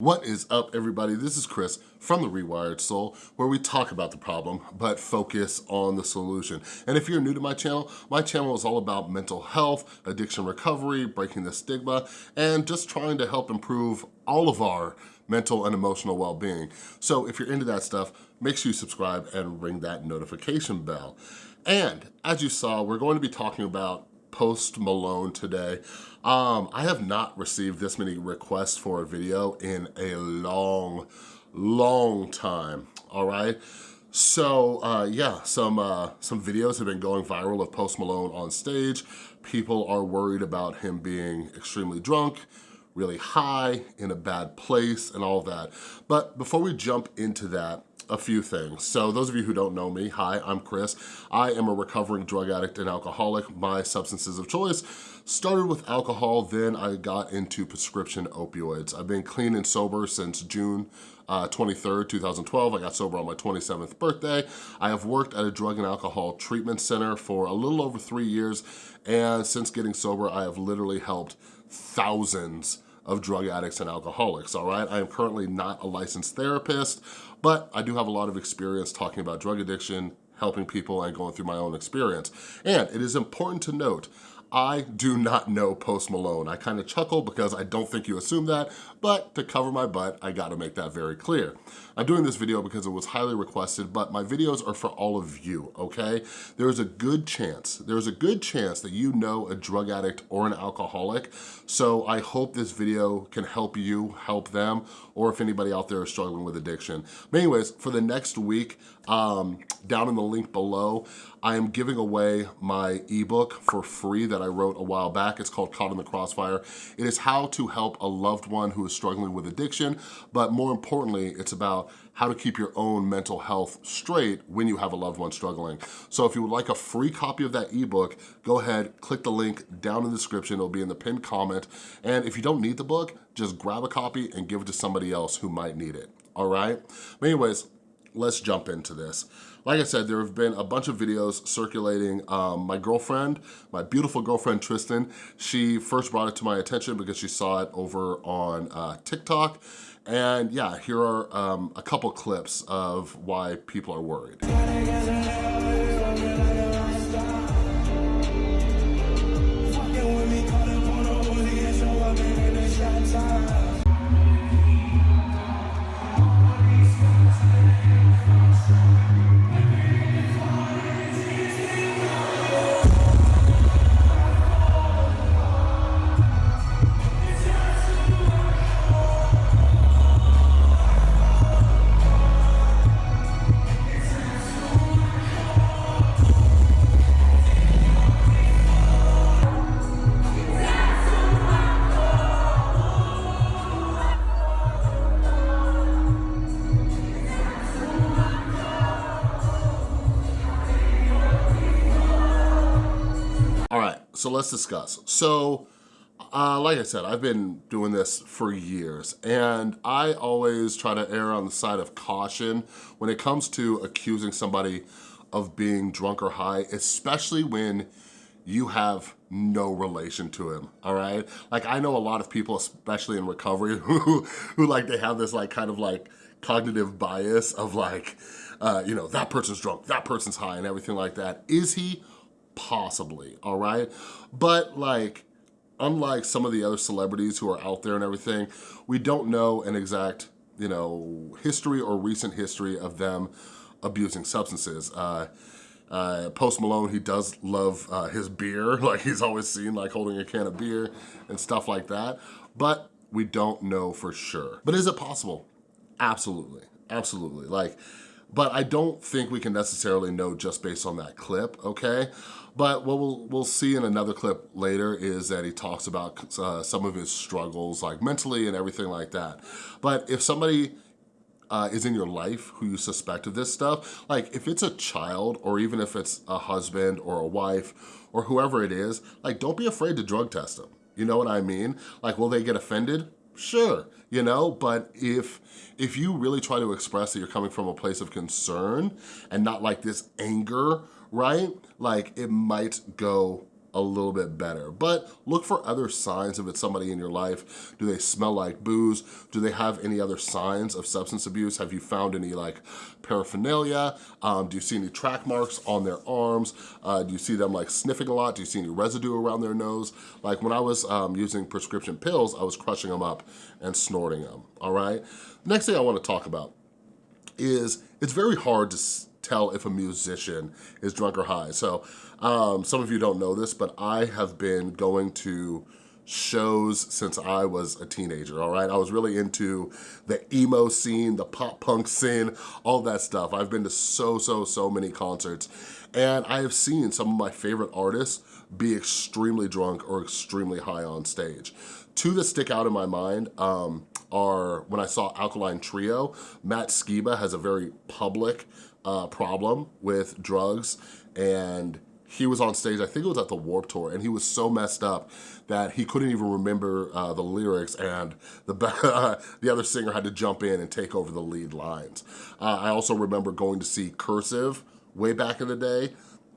What is up everybody? This is Chris from The Rewired Soul where we talk about the problem but focus on the solution. And if you're new to my channel, my channel is all about mental health, addiction recovery, breaking the stigma, and just trying to help improve all of our mental and emotional well-being. So if you're into that stuff, make sure you subscribe and ring that notification bell. And as you saw, we're going to be talking about Post Malone today. Um, I have not received this many requests for a video in a long, long time, all right? So uh, yeah, some, uh, some videos have been going viral of Post Malone on stage. People are worried about him being extremely drunk, really high, in a bad place, and all that. But before we jump into that, a few things. So those of you who don't know me, hi, I'm Chris. I am a recovering drug addict and alcoholic. My substances of choice started with alcohol, then I got into prescription opioids. I've been clean and sober since June uh, 23rd, 2012. I got sober on my 27th birthday. I have worked at a drug and alcohol treatment center for a little over three years, and since getting sober, I have literally helped thousands of drug addicts and alcoholics, all right? I am currently not a licensed therapist, but I do have a lot of experience talking about drug addiction, helping people and going through my own experience. And it is important to note, I do not know Post Malone. I kind of chuckle because I don't think you assume that, but to cover my butt, I gotta make that very clear. I'm doing this video because it was highly requested, but my videos are for all of you, okay? There's a good chance, there's a good chance that you know a drug addict or an alcoholic, so I hope this video can help you, help them, or if anybody out there is struggling with addiction. But anyways, for the next week, um, down in the link below, I am giving away my ebook for free that I wrote a while back. It's called Caught in the Crossfire. It is how to help a loved one who is struggling with addiction, but more importantly, it's about how to keep your own mental health straight when you have a loved one struggling. So if you would like a free copy of that ebook, go ahead, click the link down in the description. It'll be in the pinned comment. And if you don't need the book, just grab a copy and give it to somebody else who might need it, all right? But anyways, let's jump into this. Like I said, there have been a bunch of videos circulating. Um, my girlfriend, my beautiful girlfriend Tristan, she first brought it to my attention because she saw it over on uh, TikTok. And yeah, here are um, a couple clips of why people are worried. So let's discuss. So, uh, like I said, I've been doing this for years and I always try to err on the side of caution when it comes to accusing somebody of being drunk or high, especially when you have no relation to him, all right? Like I know a lot of people, especially in recovery, who, who like they have this like kind of like cognitive bias of like, uh, you know, that person's drunk, that person's high and everything like that. Is he? Possibly, all right? But like, unlike some of the other celebrities who are out there and everything, we don't know an exact, you know, history or recent history of them abusing substances. Uh, uh, Post Malone, he does love uh, his beer. Like he's always seen like holding a can of beer and stuff like that. But we don't know for sure. But is it possible? Absolutely, absolutely. Like, but I don't think we can necessarily know just based on that clip, okay? But what we'll, we'll see in another clip later is that he talks about uh, some of his struggles, like mentally and everything like that. But if somebody uh, is in your life who you suspect of this stuff, like if it's a child or even if it's a husband or a wife or whoever it is, like don't be afraid to drug test them. You know what I mean? Like, will they get offended? Sure, you know, but if if you really try to express that you're coming from a place of concern and not like this anger right? Like it might go a little bit better. But look for other signs if it's somebody in your life. Do they smell like booze? Do they have any other signs of substance abuse? Have you found any like paraphernalia? Um, do you see any track marks on their arms? Uh, do you see them like sniffing a lot? Do you see any residue around their nose? Like when I was um, using prescription pills, I was crushing them up and snorting them, all right? Next thing I wanna talk about is it's very hard to tell if a musician is drunk or high. So um, some of you don't know this, but I have been going to shows since I was a teenager, all right? I was really into the emo scene, the pop punk scene, all that stuff. I've been to so, so, so many concerts and I have seen some of my favorite artists be extremely drunk or extremely high on stage. Two that stick out in my mind um, are when I saw Alkaline Trio, Matt Skiba has a very public uh, problem with drugs and he was on stage, I think it was at the Warped Tour, and he was so messed up that he couldn't even remember uh, the lyrics and the, the other singer had to jump in and take over the lead lines. Uh, I also remember going to see Cursive way back in the day,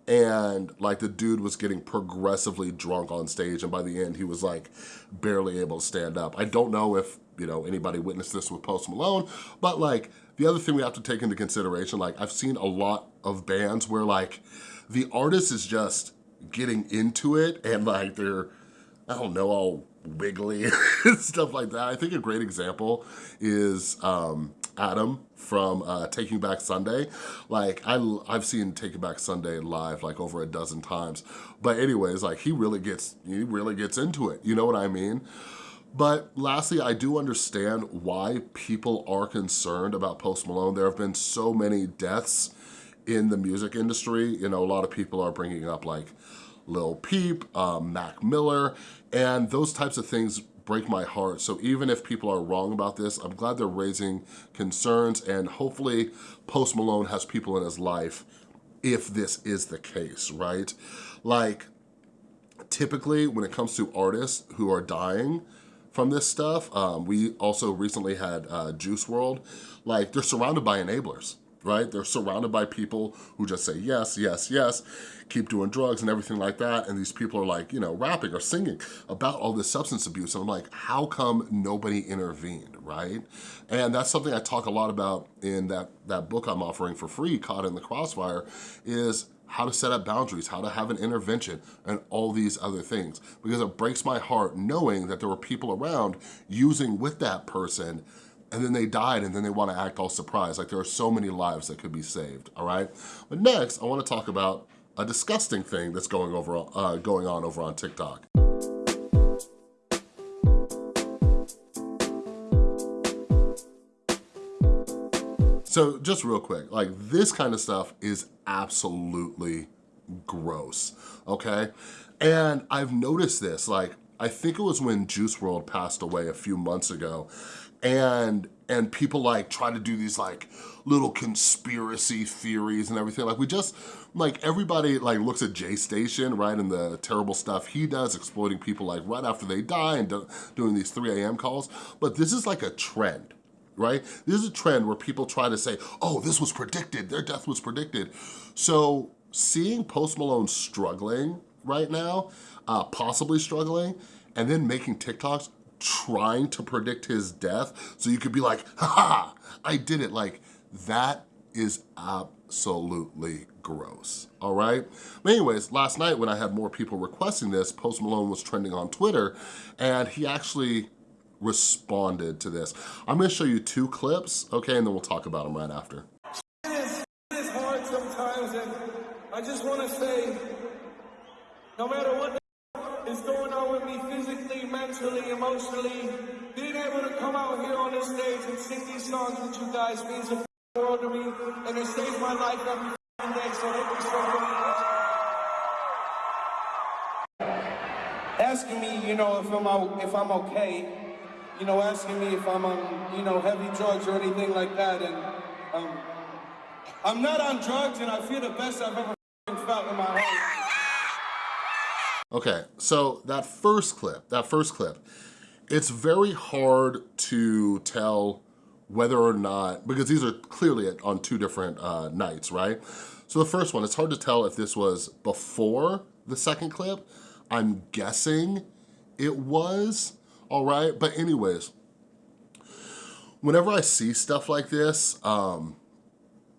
and like the dude was getting progressively drunk on stage and by the end he was like barely able to stand up. I don't know if you know anybody witnessed this with Post Malone, but like the other thing we have to take into consideration, like I've seen a lot of bands where like the artist is just getting into it and like they're, I don't know, all wiggly and stuff like that. I think a great example is um, Adam from uh, Taking Back Sunday. Like I, I've seen Taking Back Sunday live like over a dozen times. But anyways, like he really gets, he really gets into it. You know what I mean? But lastly, I do understand why people are concerned about Post Malone. There have been so many deaths in the music industry. You know, a lot of people are bringing up like Lil Peep, um, Mac Miller, and those types of things break my heart. So even if people are wrong about this, I'm glad they're raising concerns and hopefully Post Malone has people in his life if this is the case, right? Like, typically when it comes to artists who are dying, from this stuff. Um, we also recently had uh, Juice WRLD. Like, they're surrounded by enablers right? They're surrounded by people who just say yes, yes, yes, keep doing drugs and everything like that. And these people are like, you know, rapping or singing about all this substance abuse. And I'm like, how come nobody intervened, right? And that's something I talk a lot about in that, that book I'm offering for free, Caught in the Crossfire, is how to set up boundaries, how to have an intervention, and all these other things. Because it breaks my heart knowing that there were people around using with that person and then they died and then they wanna act all surprised. Like there are so many lives that could be saved, all right? But next, I wanna talk about a disgusting thing that's going, over, uh, going on over on TikTok. So just real quick, like this kind of stuff is absolutely gross, okay? And I've noticed this, like, I think it was when Juice WRLD passed away a few months ago, and and people like try to do these like little conspiracy theories and everything. Like we just, like everybody like looks at J Station, right, and the terrible stuff he does, exploiting people like right after they die and do, doing these 3 a.m. calls. But this is like a trend, right? This is a trend where people try to say, oh, this was predicted, their death was predicted. So seeing Post Malone struggling right now, uh, possibly struggling, and then making TikToks trying to predict his death so you could be like, ha, I did it. Like, that is absolutely gross, all right? But anyways, last night when I had more people requesting this, Post Malone was trending on Twitter, and he actually responded to this. I'm gonna show you two clips, okay, and then we'll talk about them right after. It is, it is hard sometimes, and I just wanna say, no matter what is going on with me physically, mentally, emotionally. Being able to come out here on this stage and sing these songs with you guys means the world to me, and it saves my life every day. So thank you so much. Asking me, you know, if I'm if I'm okay, you know, asking me if I'm on, you know, heavy drugs or anything like that, and um, I'm not on drugs, and I feel the best I've ever felt in my life. Okay, so that first clip, that first clip, it's very hard to tell whether or not, because these are clearly on two different uh, nights, right? So the first one, it's hard to tell if this was before the second clip. I'm guessing it was, all right? But anyways, whenever I see stuff like this, um,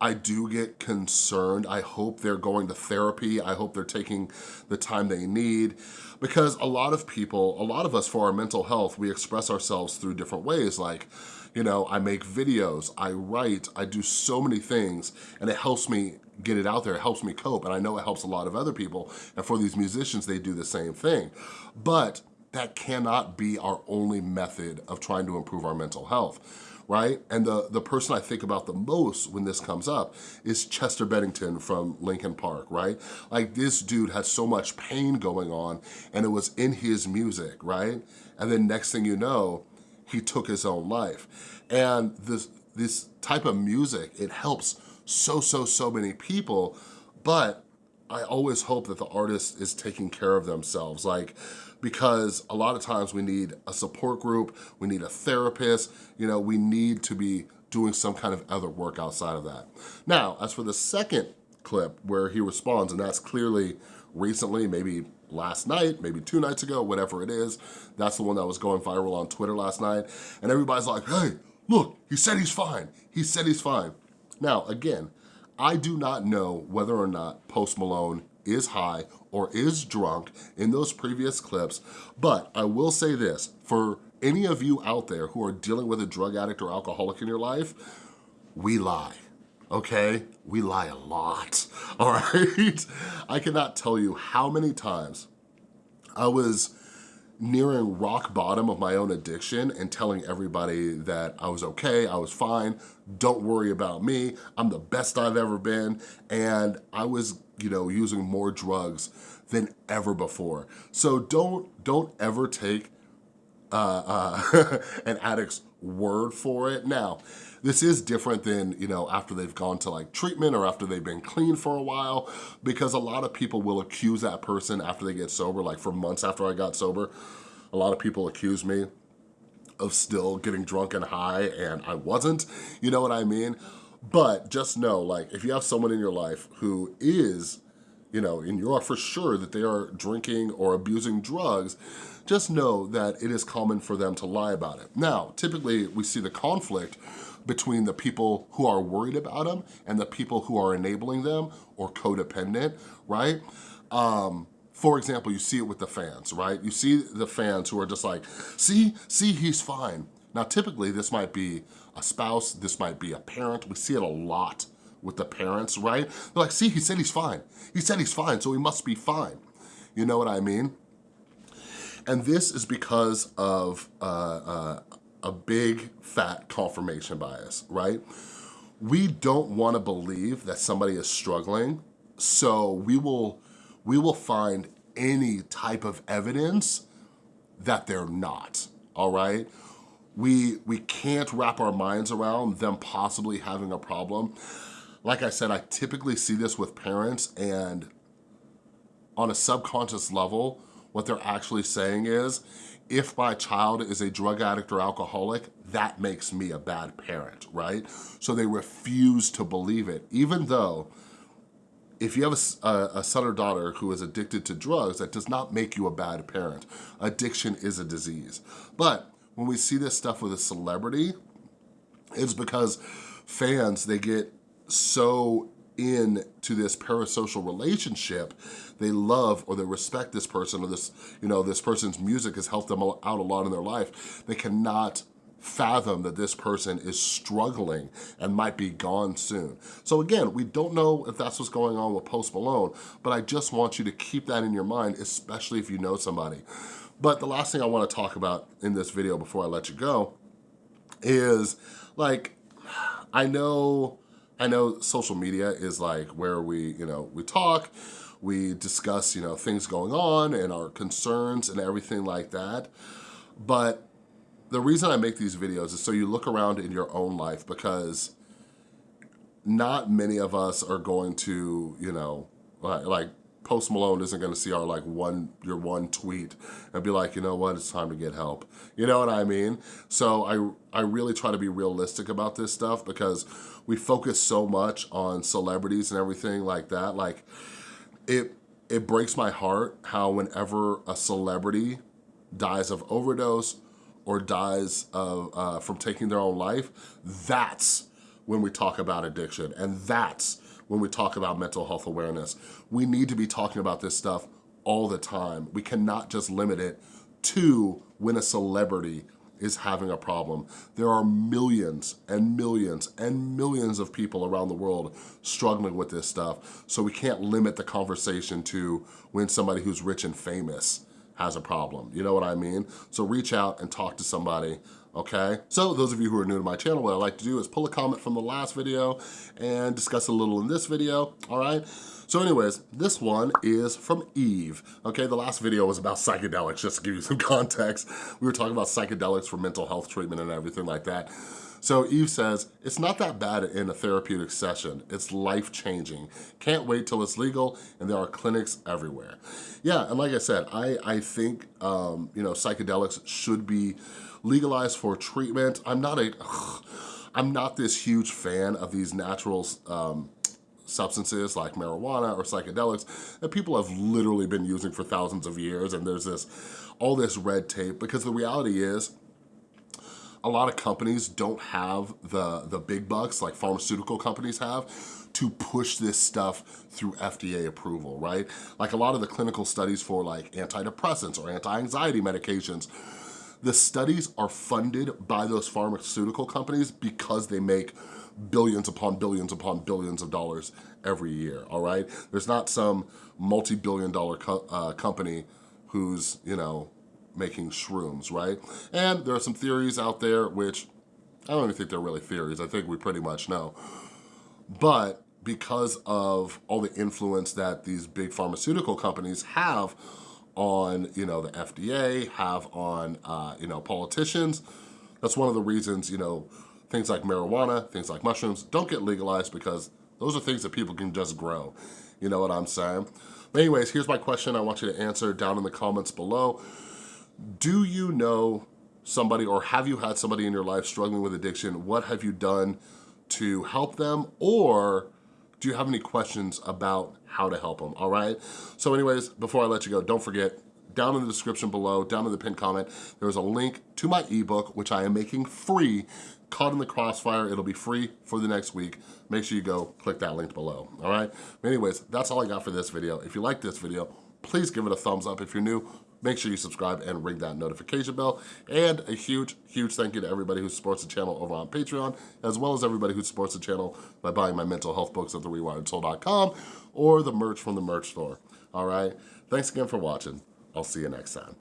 I do get concerned. I hope they're going to therapy. I hope they're taking the time they need because a lot of people, a lot of us for our mental health, we express ourselves through different ways like, you know, I make videos, I write, I do so many things and it helps me get it out there, it helps me cope and I know it helps a lot of other people and for these musicians, they do the same thing. But that cannot be our only method of trying to improve our mental health right? And the, the person I think about the most when this comes up is Chester Bennington from Linkin Park, right? Like this dude had so much pain going on and it was in his music, right? And then next thing you know, he took his own life. And this, this type of music, it helps so, so, so many people, but I always hope that the artist is taking care of themselves. Like, because a lot of times we need a support group, we need a therapist, you know, we need to be doing some kind of other work outside of that. Now, as for the second clip where he responds, and that's clearly recently, maybe last night, maybe two nights ago, whatever it is, that's the one that was going viral on Twitter last night, and everybody's like, hey, look, he said he's fine. He said he's fine. Now, again, I do not know whether or not Post Malone is high or is drunk in those previous clips, but I will say this, for any of you out there who are dealing with a drug addict or alcoholic in your life, we lie, okay? We lie a lot, all right? I cannot tell you how many times I was nearing rock bottom of my own addiction and telling everybody that I was okay, I was fine, don't worry about me, I'm the best I've ever been, and I was, you know, using more drugs than ever before. So don't, don't ever take uh, uh, an addict's word for it. Now, this is different than, you know, after they've gone to like treatment or after they've been clean for a while, because a lot of people will accuse that person after they get sober, like for months after I got sober, a lot of people accuse me of still getting drunk and high and I wasn't, you know what I mean? But just know, like, if you have someone in your life who is, you know, and you are for sure that they are drinking or abusing drugs, just know that it is common for them to lie about it. Now, typically we see the conflict between the people who are worried about them and the people who are enabling them or codependent, right? Um, for example, you see it with the fans, right? You see the fans who are just like, see, see, he's fine. Now, typically this might be a spouse, this might be a parent. We see it a lot with the parents, right? They're like, see, he said he's fine. He said he's fine, so he must be fine. You know what I mean? And this is because of uh, uh, a big fat confirmation bias, right? We don't wanna believe that somebody is struggling, so we will, we will find any type of evidence that they're not, all right? We, we can't wrap our minds around them possibly having a problem. Like I said, I typically see this with parents and on a subconscious level, what they're actually saying is, if my child is a drug addict or alcoholic, that makes me a bad parent, right? So they refuse to believe it, even though if you have a, a, son or daughter who is addicted to drugs, that does not make you a bad parent. Addiction is a disease. But when we see this stuff with a celebrity, it's because fans, they get so into this parasocial relationship, they love or they respect this person or this, you know, this person's music has helped them out a lot in their life. They cannot fathom that this person is struggling and might be gone soon. So again, we don't know if that's what's going on with Post Malone, but I just want you to keep that in your mind, especially if you know somebody. But the last thing I wanna talk about in this video before I let you go is like, I know I know social media is like where we, you know, we talk, we discuss, you know, things going on and our concerns and everything like that. But the reason I make these videos is so you look around in your own life because not many of us are going to, you know, like Post Malone isn't gonna see our like one, your one tweet and be like, you know what, it's time to get help. You know what I mean? So I, I really try to be realistic about this stuff because we focus so much on celebrities and everything like that. Like it, it breaks my heart how whenever a celebrity dies of overdose or dies of, uh, from taking their own life, that's when we talk about addiction. And that's when we talk about mental health awareness. We need to be talking about this stuff all the time. We cannot just limit it to when a celebrity is having a problem. There are millions and millions and millions of people around the world struggling with this stuff. So we can't limit the conversation to when somebody who's rich and famous has a problem. You know what I mean? So reach out and talk to somebody okay? So those of you who are new to my channel, what I like to do is pull a comment from the last video and discuss a little in this video, all right? So anyways, this one is from Eve. Okay, the last video was about psychedelics, just to give you some context. We were talking about psychedelics for mental health treatment and everything like that. So Eve says, it's not that bad in a therapeutic session. It's life-changing. Can't wait till it's legal and there are clinics everywhere. Yeah, and like I said, I, I think, um, you know, psychedelics should be legalized for treatment. I'm not a, I'm not this huge fan of these natural um, substances like marijuana or psychedelics that people have literally been using for thousands of years and there's this all this red tape because the reality is a lot of companies don't have the, the big bucks like pharmaceutical companies have to push this stuff through FDA approval, right? Like a lot of the clinical studies for like antidepressants or anti-anxiety medications, the studies are funded by those pharmaceutical companies because they make billions upon billions upon billions of dollars every year, all right? There's not some multi-billion dollar co uh, company who's, you know, making shrooms, right? And there are some theories out there which, I don't even think they're really theories, I think we pretty much know. But because of all the influence that these big pharmaceutical companies have on, you know, the FDA, have on, uh, you know, politicians, that's one of the reasons, you know, things like marijuana, things like mushrooms don't get legalized because those are things that people can just grow. You know what I'm saying? But anyways, here's my question I want you to answer down in the comments below. Do you know somebody or have you had somebody in your life struggling with addiction? What have you done to help them or do you have any questions about how to help them, all right? So anyways, before I let you go, don't forget, down in the description below, down in the pinned comment, there's a link to my ebook, which I am making free Caught in the Crossfire. It'll be free for the next week. Make sure you go click that link below, all right? Anyways, that's all I got for this video. If you like this video, please give it a thumbs up. If you're new, make sure you subscribe and ring that notification bell. And a huge, huge thank you to everybody who supports the channel over on Patreon, as well as everybody who supports the channel by buying my mental health books at therewiredsoul.com or the merch from the merch store, all right? Thanks again for watching. I'll see you next time.